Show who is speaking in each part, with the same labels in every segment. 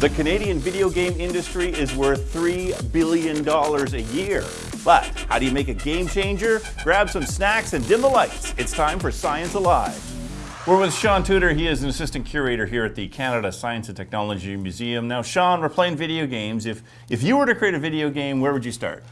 Speaker 1: The Canadian video game industry is worth $3 billion a year. But how do you make a game changer? Grab some snacks and dim the lights. It's time for Science Alive. We're with Sean Tudor. He is an assistant curator here at the Canada Science and Technology Museum. Now, Sean, we're playing video games. If, if you were to create a video game, where would you start?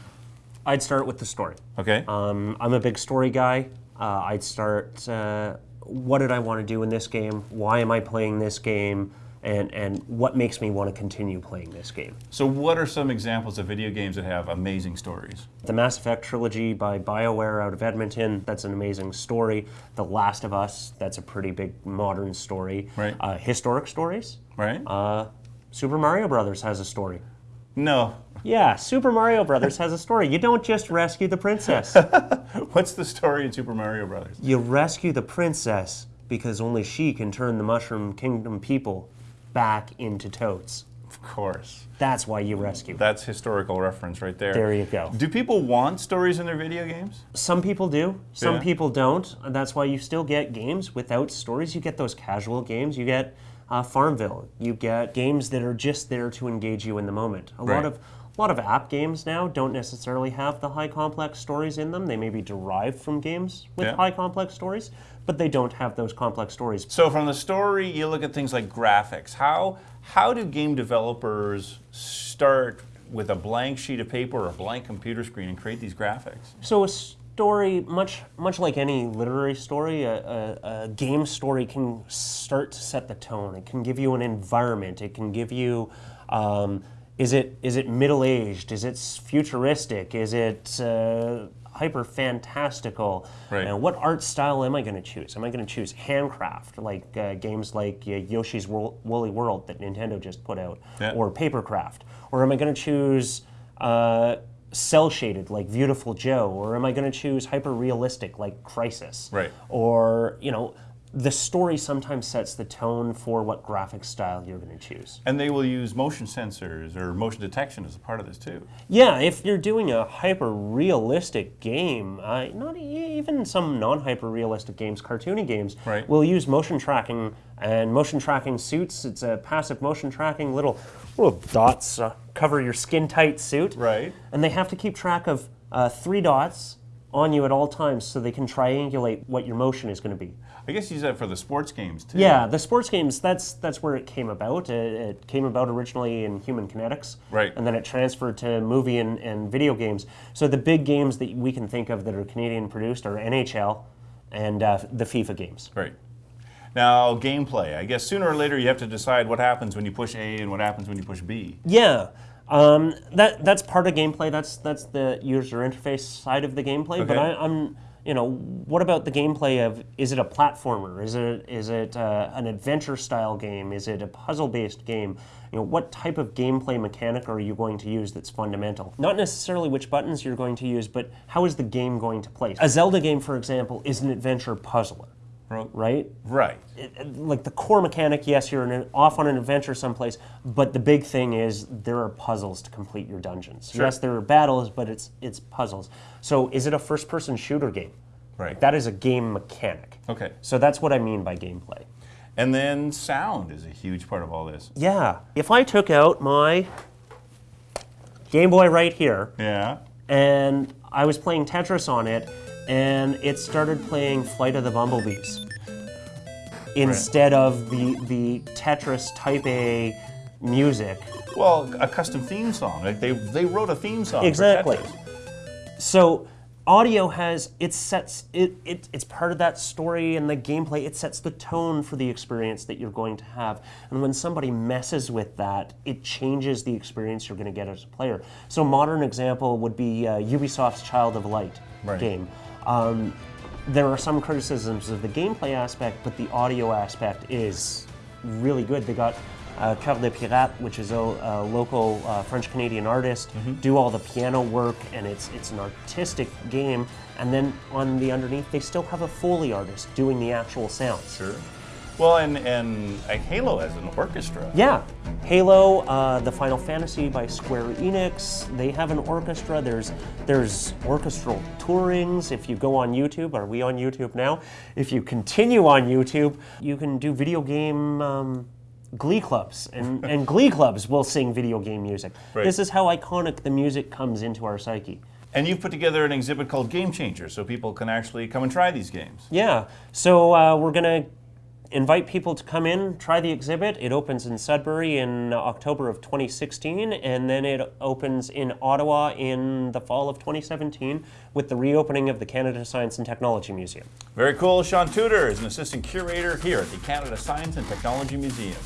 Speaker 2: I'd start with the story.
Speaker 1: Okay.
Speaker 2: Um, I'm a big story guy. Uh, I'd start, uh, what did I want to do in this game? Why am I playing this game? And, and what makes me want to continue playing this game?
Speaker 1: So what are some examples of video games that have amazing stories?
Speaker 2: The Mass Effect trilogy by BioWare out of Edmonton, that's an amazing story. The Last of Us, that's a pretty big modern story.
Speaker 1: Right.
Speaker 2: Uh, historic stories.
Speaker 1: Right?
Speaker 2: Uh, Super Mario Brothers has a story.
Speaker 1: no.
Speaker 2: Yeah, Super Mario Brothers has a story. You don't just rescue the princess.
Speaker 1: What's the story in Super Mario Brothers?
Speaker 2: You rescue the princess because only she can turn the Mushroom Kingdom people back into Toads.
Speaker 1: Of course.
Speaker 2: That's why you rescue.
Speaker 1: That's historical reference right there.
Speaker 2: There you go.
Speaker 1: Do people want stories in their video games?
Speaker 2: Some people do, some
Speaker 1: Yeah.
Speaker 2: people don't. And that's why you still get games without stories. You get those casual games. You get uh, Farmville. You get games that are just there to engage you in the moment. A
Speaker 1: Right.
Speaker 2: lot of a lot of app games now don't necessarily have the high complex stories in them. They may be derived from games with
Speaker 1: Yeah.
Speaker 2: high complex stories, but they don't have those complex stories.
Speaker 1: So from the story, you look at things like graphics. How how do game developers start with a blank sheet of paper or a blank computer screen and create these graphics?
Speaker 2: So a story, much much like any literary story, a, a, a game story can start to set the tone. It can give you an environment. It can give you. Um, is it is it middle aged? Is it futuristic? Is it uh, hyper fantastical?
Speaker 1: Right.
Speaker 2: What art style am I going to choose? Am I going to choose handcraft, like uh, games like uh, Yoshi's Wo- Woolly World that Nintendo just put out,
Speaker 1: Yeah.
Speaker 2: or papercraft, or am I going to choose uh, cel shaded like Viewtiful Joe, or am I going to choose hyper realistic like Crysis?
Speaker 1: Right.
Speaker 2: Or you know, the story sometimes sets the tone for what graphic style you're going to choose.
Speaker 1: And they will use motion sensors or motion detection as a part of this too.
Speaker 2: Yeah, if you're doing a hyper realistic game, uh, not even some non hyper realistic games, cartoony games,
Speaker 1: Right.
Speaker 2: will use motion tracking and motion tracking suits. It's a passive motion tracking little little dots uh, cover your skin tight suit,
Speaker 1: Right.
Speaker 2: and they have to keep track of uh, three dots on you at all times so they can triangulate what your motion is going to be.
Speaker 1: I guess you use that for the sports games too.
Speaker 2: Yeah, the sports games, that's that's where it came about. It, it came about originally in human kinetics.
Speaker 1: Right.
Speaker 2: And then it transferred to movie and, and video games. So the big games that we can think of that are Canadian produced are NHL and uh, the FIFA games.
Speaker 1: Right. Now, gameplay. I guess sooner or later you have to decide what happens when you push A and what happens when you push B.
Speaker 2: Yeah. Um, that that's part of gameplay. That's that's the user interface side of the gameplay. But
Speaker 1: Okay.
Speaker 2: I, I'm, you know, what about the gameplay of? Is it a platformer? Is it is it uh, an adventure style game? Is it a puzzle based game? You know, what type of gameplay mechanic are you going to use that's fundamental? Not necessarily which buttons you're going to use, but how is the game going to play? A Zelda game, for example, is an adventure puzzler, right?
Speaker 1: Right.
Speaker 2: like the core mechanic, yes, you're an, off on an adventure someplace, but the big thing is there are puzzles to complete your dungeons.
Speaker 1: Sure.
Speaker 2: Yes, there are battles, but it's it's puzzles. So is it a first-person shooter game?
Speaker 1: Right.
Speaker 2: That is a game mechanic.
Speaker 1: Okay.
Speaker 2: So that's what I mean by gameplay.
Speaker 1: And then sound is a huge part of all this.
Speaker 2: Yeah. If I took out my Game Boy right here
Speaker 1: Yeah.
Speaker 2: and I was playing Tetris on it and it started playing Flight of the Bumblebees instead of the the Tetris Type A music.
Speaker 1: Well, a custom theme song. Like they they wrote a theme song. for
Speaker 2: Exactly. So audio has it sets it, it it's part of that story and the gameplay it sets the tone for the experience that you're going to have and when somebody messes with that it changes the experience you're going to get as a player so a modern example would be uh, ubisoft's child of light
Speaker 1: Right.
Speaker 2: game um, there are some criticisms of the gameplay aspect but the audio aspect is really good they got uh, Cœur de Pirate, which is a, a local uh, French Canadian artist, do all the piano work, and it's it's an artistic game. And then on the underneath, they still have a Foley artist doing the actual sounds.
Speaker 1: Sure. Well, and and Halo has an orchestra.
Speaker 2: Yeah, Halo, uh, the Final Fantasy by Square Enix. They have an orchestra. There's there's orchestral tourings. If you go on YouTube, are we on YouTube now? If you continue on YouTube, you can do video game um, glee clubs, and, and glee clubs will sing video game music.
Speaker 1: Right.
Speaker 2: This is how iconic the music comes into our psyche.
Speaker 1: And you've put together an exhibit called Game Changers so people can actually come and try these games.
Speaker 2: Yeah, so uh, we're going to invite people to come in, try the exhibit. It opens in Sudbury in October of 2016, and then it opens in Ottawa in the fall of 2017 with the reopening of the Canada Science and Technology Museum.
Speaker 1: Very cool. Sean Tudor is an assistant curator here at the Canada Science and Technology Museum.